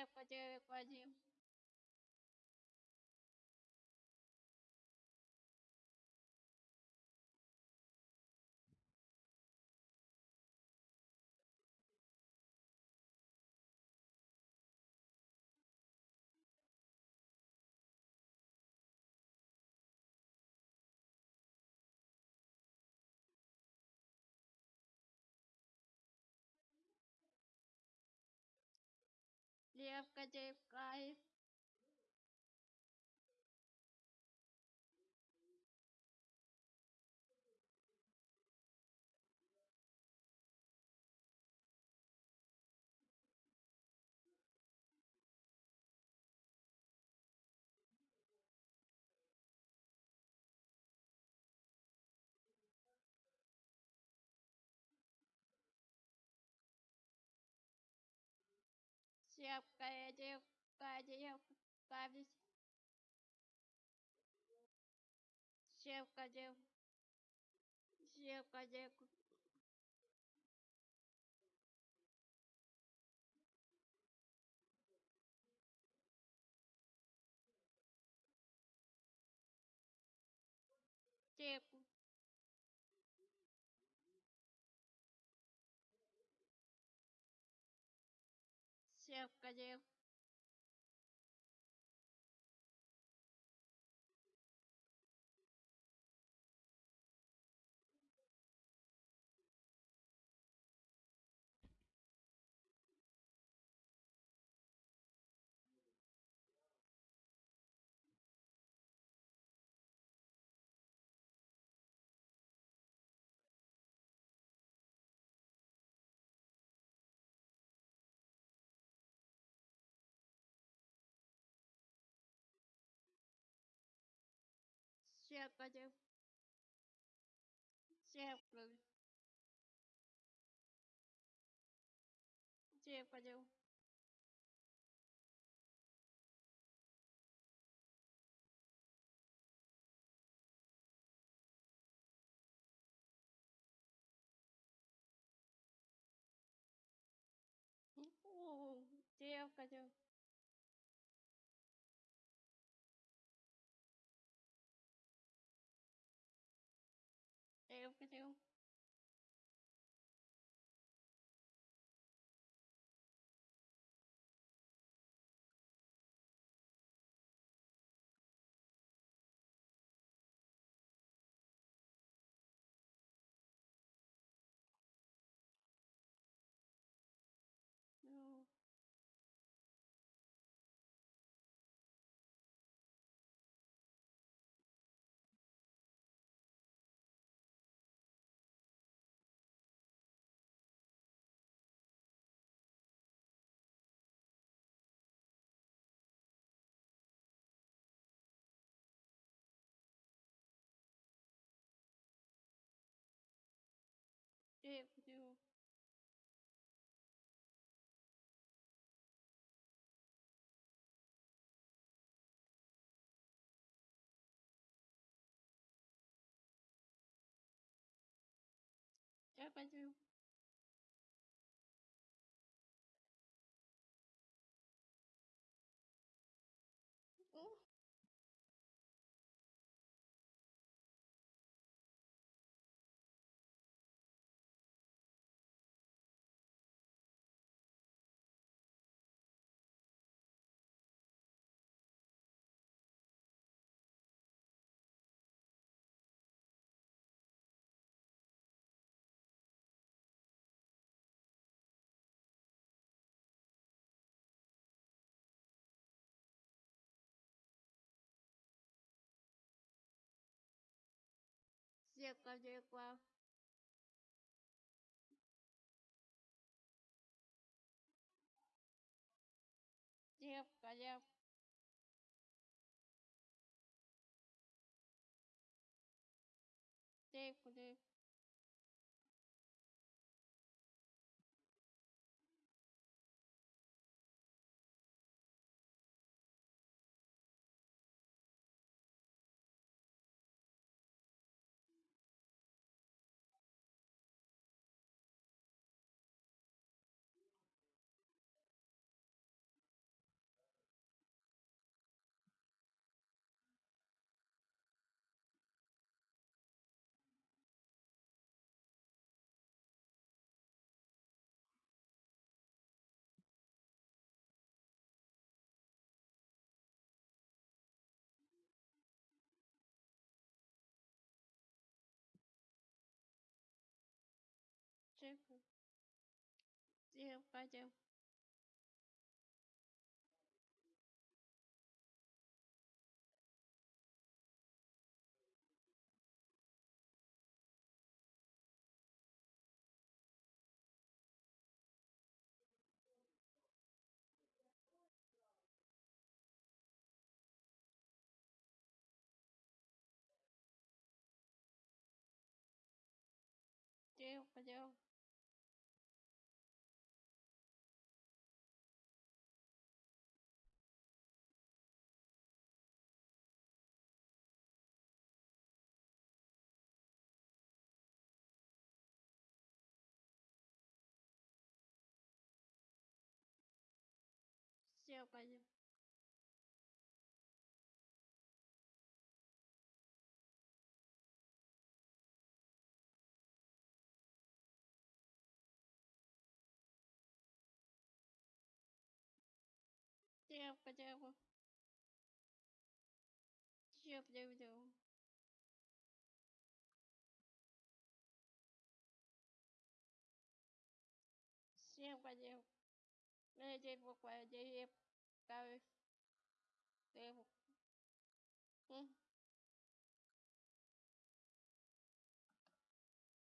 девка, Dear Captain guys. Девка, и девка, девка, девка, ведь девка, дев, девка, девка, девку, девка, девка, дев, девка, девка, дев, О, девка, дев, девка, девка, дев, девка, дев, О, девка, девка, девка, дев, девка, дев, девка, девка. Девка, девка. Девка, девка. Девка, девка. Девка, девка, девка. Девка, девка. Э, Девка, девка. Девка. Девка. М.